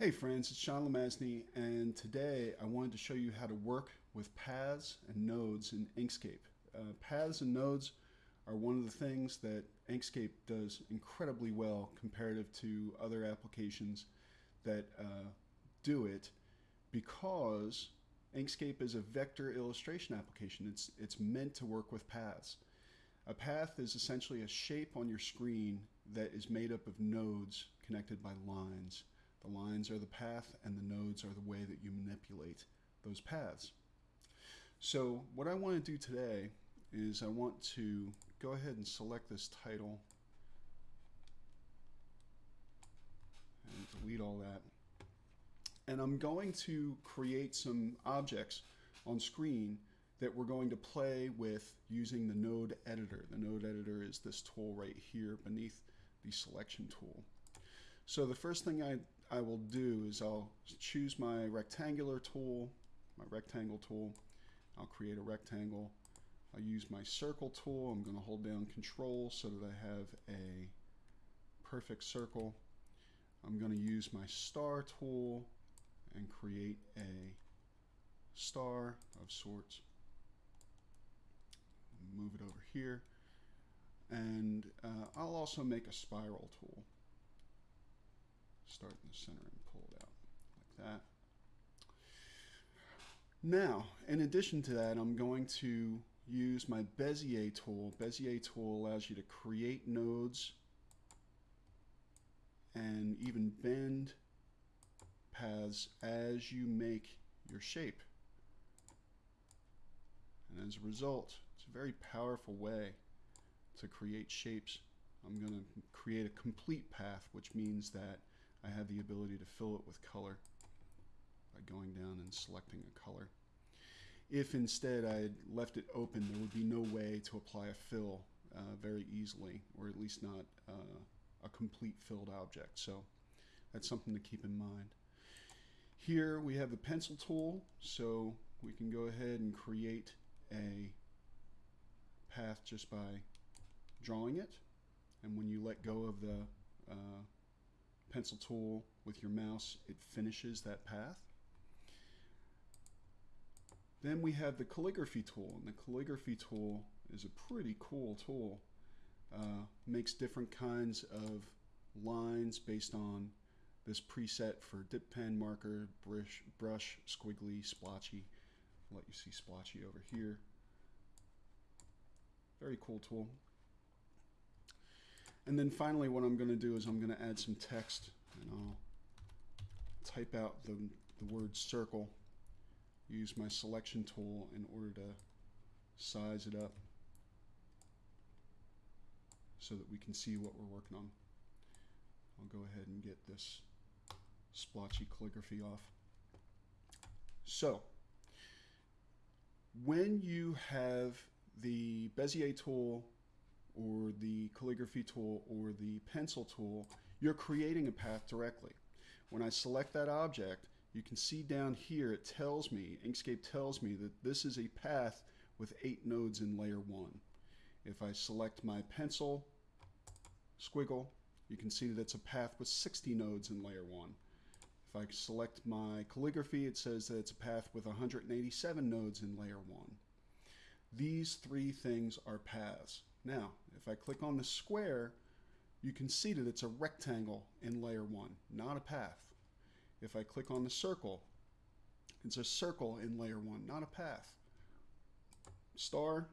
Hey friends, it's Sean Lemesney, and today I wanted to show you how to work with paths and nodes in Inkscape. Uh, paths and nodes are one of the things that Inkscape does incredibly well comparative to other applications that uh, do it because Inkscape is a vector illustration application. It's, it's meant to work with paths. A path is essentially a shape on your screen that is made up of nodes connected by lines. The lines are the path and the nodes are the way that you manipulate those paths. So what I want to do today is I want to go ahead and select this title and delete all that. And I'm going to create some objects on screen that we're going to play with using the node editor. The node editor is this tool right here beneath the selection tool. So the first thing I, I will do is I'll choose my rectangular tool, my rectangle tool. I'll create a rectangle. I'll use my circle tool. I'm going to hold down control so that I have a perfect circle. I'm going to use my star tool and create a star of sorts. Move it over here. And uh, I'll also make a spiral tool start in the center and pull it out like that. Now, in addition to that, I'm going to use my Bezier tool. Bezier tool allows you to create nodes and even bend paths as you make your shape. And as a result, it's a very powerful way to create shapes. I'm going to create a complete path, which means that I have the ability to fill it with color by going down and selecting a color. If instead I had left it open, there would be no way to apply a fill uh, very easily, or at least not uh, a complete filled object. So that's something to keep in mind. Here we have the pencil tool, so we can go ahead and create a path just by drawing it. And when you let go of the uh, pencil tool with your mouse, it finishes that path. Then we have the calligraphy tool, and the calligraphy tool is a pretty cool tool. Uh, makes different kinds of lines based on this preset for dip pen, marker, brush, brush squiggly, splotchy. I'll let you see splotchy over here. Very cool tool. And then finally what I'm going to do is I'm going to add some text and I'll type out the, the word circle, use my selection tool in order to size it up so that we can see what we're working on. I'll go ahead and get this splotchy calligraphy off. So, when you have the Bezier tool or the calligraphy tool or the pencil tool, you're creating a path directly. When I select that object, you can see down here it tells me, Inkscape tells me that this is a path with eight nodes in layer one. If I select my pencil squiggle, you can see that it's a path with 60 nodes in layer one. If I select my calligraphy, it says that it's a path with 187 nodes in layer one. These three things are paths. Now, if I click on the square, you can see that it's a rectangle in layer one, not a path. If I click on the circle, it's a circle in layer one, not a path. Star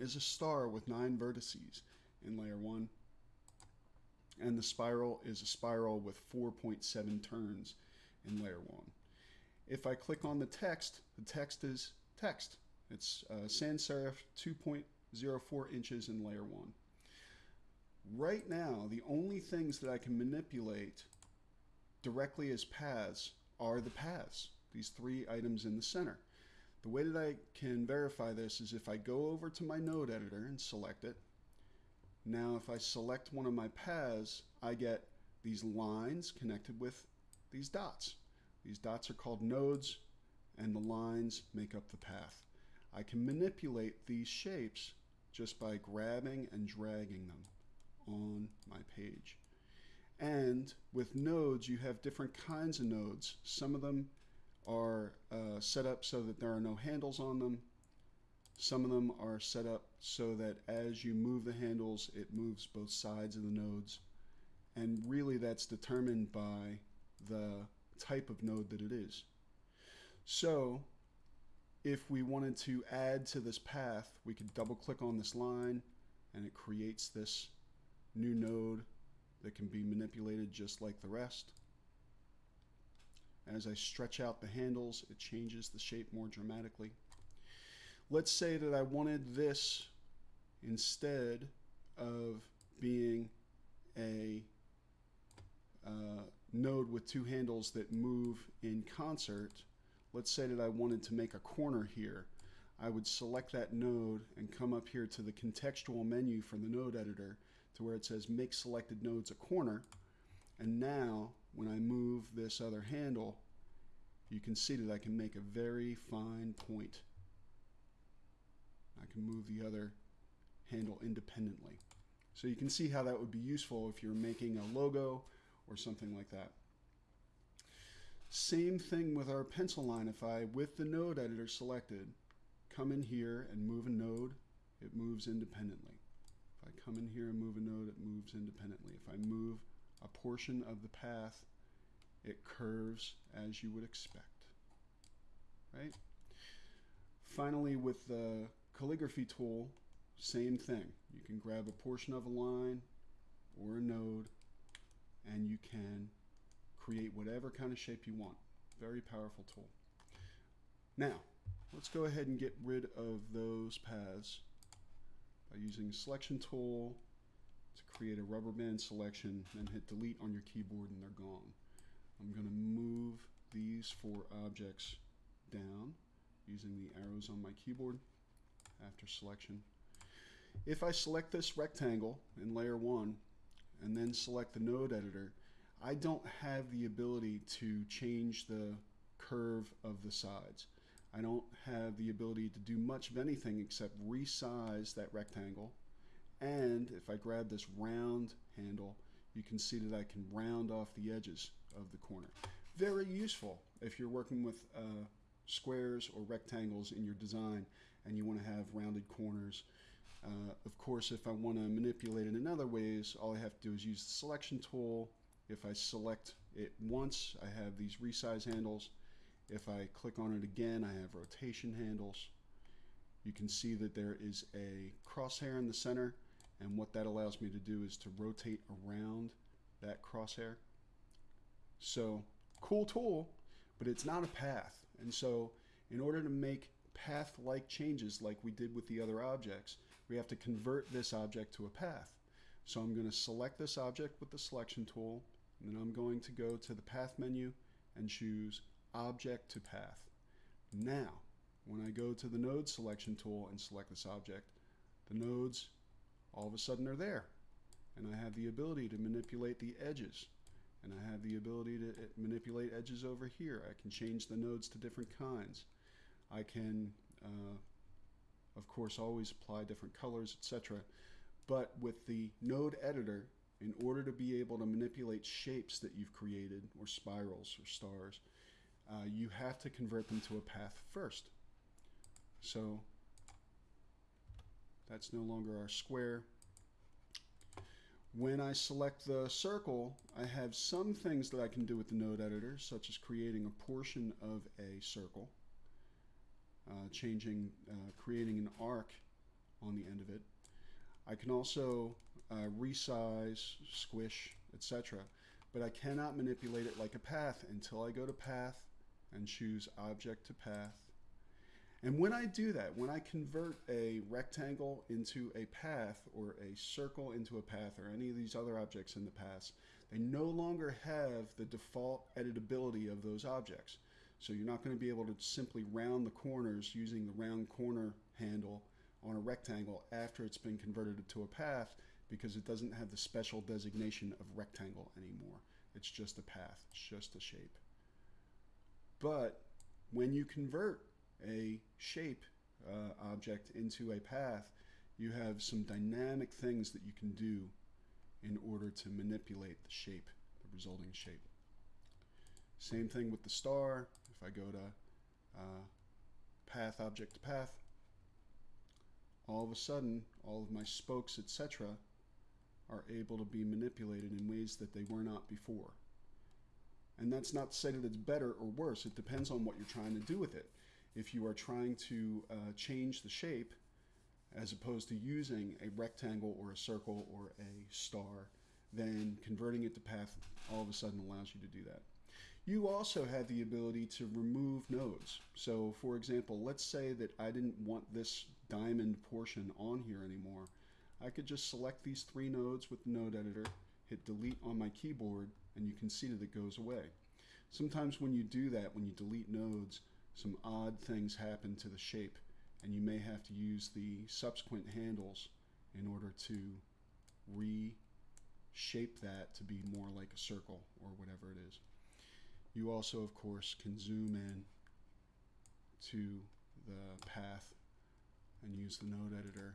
is a star with nine vertices in layer one. And the spiral is a spiral with 4.7 turns in layer one. If I click on the text, the text is text. It's uh, sans serif 2.04 inches in layer 1. Right now, the only things that I can manipulate directly as paths are the paths, these three items in the center. The way that I can verify this is if I go over to my node editor and select it. Now if I select one of my paths, I get these lines connected with these dots. These dots are called nodes and the lines make up the path. I can manipulate these shapes just by grabbing and dragging them on my page. And with nodes, you have different kinds of nodes. Some of them are uh, set up so that there are no handles on them. Some of them are set up so that as you move the handles, it moves both sides of the nodes. And really that's determined by the type of node that it is. So if we wanted to add to this path, we could double click on this line and it creates this new node that can be manipulated just like the rest. As I stretch out the handles, it changes the shape more dramatically. Let's say that I wanted this instead of being a uh, node with two handles that move in concert. Let's say that I wanted to make a corner here. I would select that node and come up here to the contextual menu from the node editor to where it says make selected nodes a corner. And now when I move this other handle, you can see that I can make a very fine point. I can move the other handle independently. So you can see how that would be useful if you're making a logo or something like that. Same thing with our pencil line. If I, with the node editor selected, come in here and move a node, it moves independently. If I come in here and move a node, it moves independently. If I move a portion of the path, it curves as you would expect, right? Finally, with the calligraphy tool, same thing. You can grab a portion of a line or a node and you can create whatever kind of shape you want. Very powerful tool. Now, let's go ahead and get rid of those paths by using selection tool to create a rubber band selection and hit delete on your keyboard and they're gone. I'm going to move these four objects down using the arrows on my keyboard after selection. If I select this rectangle in layer 1 and then select the node editor, I don't have the ability to change the curve of the sides. I don't have the ability to do much of anything except resize that rectangle. And if I grab this round handle, you can see that I can round off the edges of the corner. Very useful if you're working with uh, squares or rectangles in your design and you want to have rounded corners. Uh, of course, if I want to manipulate it in other ways, all I have to do is use the selection tool. If I select it once, I have these resize handles. If I click on it again, I have rotation handles. You can see that there is a crosshair in the center, and what that allows me to do is to rotate around that crosshair. So, cool tool, but it's not a path. And so, in order to make path-like changes like we did with the other objects, we have to convert this object to a path. So I'm going to select this object with the selection tool, and then I'm going to go to the path menu and choose object to path. Now, when I go to the node selection tool and select this object, the nodes all of a sudden are there. And I have the ability to manipulate the edges. And I have the ability to eh, manipulate edges over here. I can change the nodes to different kinds. I can, uh, of course, always apply different colors, etc. But with the node editor, in order to be able to manipulate shapes that you've created, or spirals or stars, uh, you have to convert them to a path first. So that's no longer our square. When I select the circle, I have some things that I can do with the node editor, such as creating a portion of a circle, uh, changing, uh, creating an arc on the end of it. I can also uh, resize, squish, etc. But I cannot manipulate it like a path until I go to path and choose object to path and when I do that, when I convert a rectangle into a path or a circle into a path or any of these other objects in the path, they no longer have the default editability of those objects. So you're not going to be able to simply round the corners using the round corner handle on a rectangle after it's been converted to a path because it doesn't have the special designation of rectangle anymore. It's just a path, it's just a shape. But when you convert a shape uh, object into a path, you have some dynamic things that you can do in order to manipulate the shape, the resulting shape. Same thing with the star. If I go to uh, path, object to path, all of a sudden, all of my spokes, etc., are able to be manipulated in ways that they were not before. And that's not to say that it's better or worse. It depends on what you're trying to do with it. If you are trying to uh, change the shape, as opposed to using a rectangle or a circle or a star, then converting it to path all of a sudden allows you to do that. You also have the ability to remove nodes. So for example, let's say that I didn't want this diamond portion on here anymore. I could just select these three nodes with the node editor, hit delete on my keyboard, and you can see that it goes away. Sometimes when you do that, when you delete nodes, some odd things happen to the shape, and you may have to use the subsequent handles in order to reshape that to be more like a circle or whatever it is. You also, of course, can zoom in to the path and use the node editor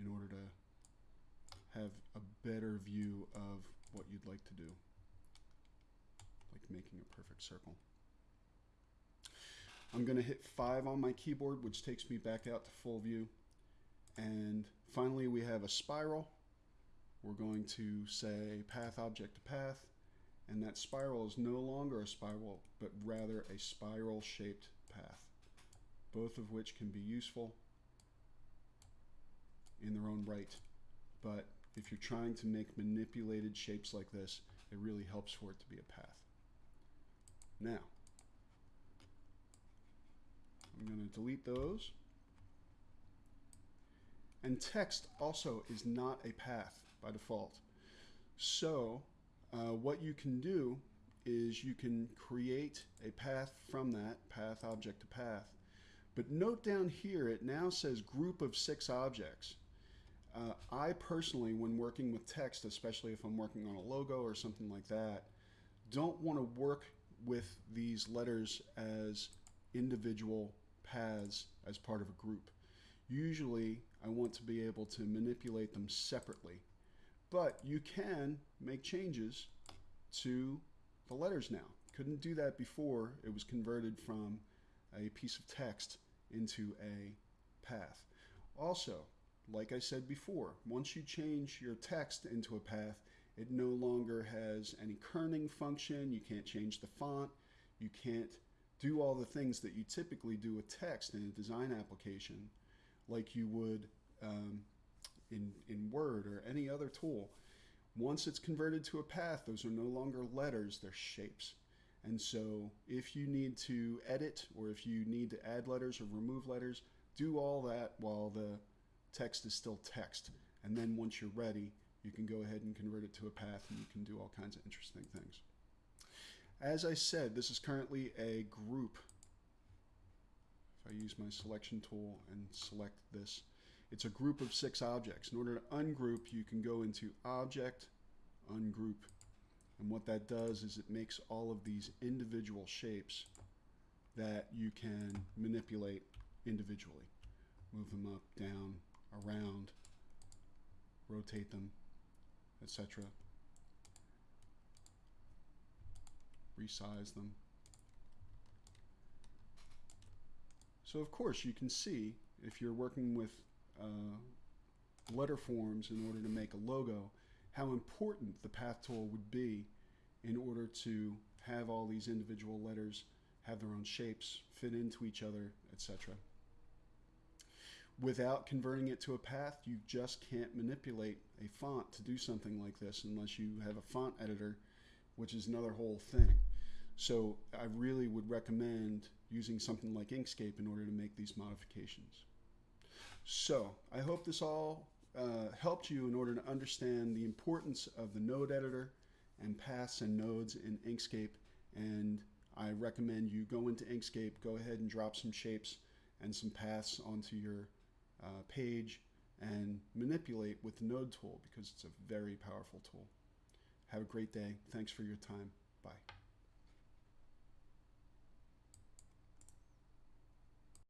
in order to have a better view of what you'd like to do, like making a perfect circle. I'm going to hit 5 on my keyboard, which takes me back out to full view. And finally, we have a spiral. We're going to say path object to path, and that spiral is no longer a spiral, but rather a spiral shaped path, both of which can be useful in their own right. But if you're trying to make manipulated shapes like this, it really helps for it to be a path. Now, I'm going to delete those. And text also is not a path by default. So uh, what you can do is you can create a path from that, path object to path. But note down here, it now says group of six objects. Uh, I personally, when working with text, especially if I'm working on a logo or something like that, don't want to work with these letters as individual paths as part of a group. Usually, I want to be able to manipulate them separately. But you can make changes to the letters now. Couldn't do that before. It was converted from a piece of text into a path. Also, like I said before, once you change your text into a path, it no longer has any kerning function. You can't change the font. You can't do all the things that you typically do with text in a design application like you would um, in, in Word or any other tool. Once it's converted to a path, those are no longer letters, they're shapes. And so if you need to edit or if you need to add letters or remove letters, do all that while the text is still text. And then once you're ready, you can go ahead and convert it to a path and you can do all kinds of interesting things. As I said, this is currently a group. If I use my selection tool and select this, it's a group of six objects. In order to ungroup, you can go into Object, Ungroup, and what that does is it makes all of these individual shapes that you can manipulate individually. Move them up, down, around, rotate them, etc. Resize them. So of course you can see if you're working with uh, letter forms in order to make a logo, how important the path tool would be in order to have all these individual letters have their own shapes, fit into each other, etc. Without converting it to a path, you just can't manipulate a font to do something like this unless you have a font editor, which is another whole thing. So I really would recommend using something like Inkscape in order to make these modifications. So I hope this all uh, helped you in order to understand the importance of the node editor and paths and nodes in Inkscape. And I recommend you go into Inkscape, go ahead and drop some shapes and some paths onto your uh, page and manipulate with the node tool because it's a very powerful tool. Have a great day. Thanks for your time. Bye.